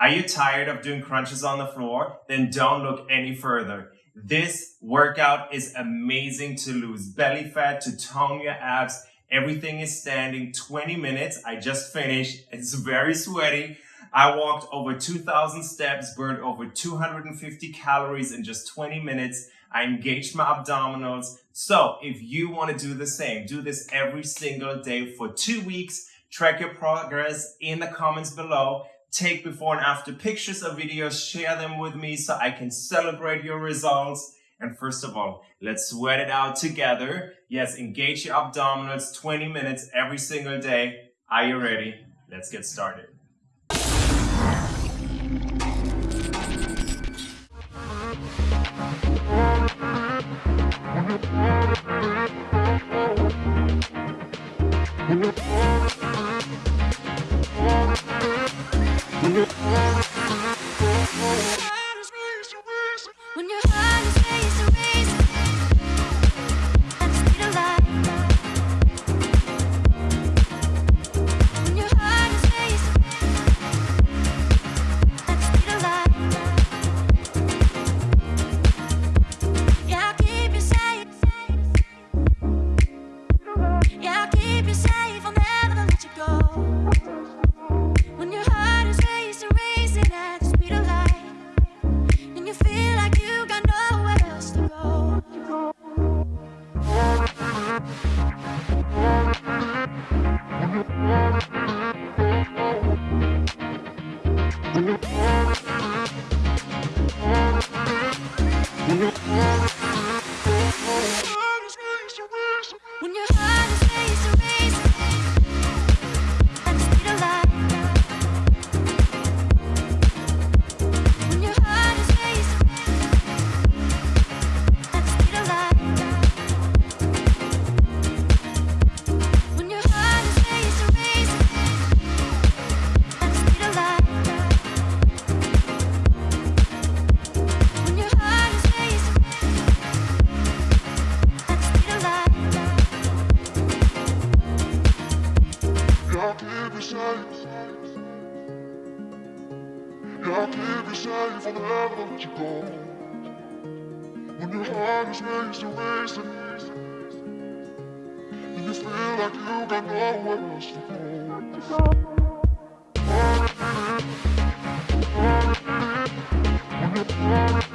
Are you tired of doing crunches on the floor? Then don't look any further. This workout is amazing to lose belly fat, to tone your abs. Everything is standing 20 minutes. I just finished. It's very sweaty. I walked over 2,000 steps, burned over 250 calories in just 20 minutes. I engaged my abdominals. So if you want to do the same, do this every single day for two weeks. Track your progress in the comments below take before and after pictures or videos, share them with me so I can celebrate your results. And first of all, let's sweat it out together. Yes, engage your abdominals 20 minutes every single day. Are you ready? Let's get started. like you got nowhere to go.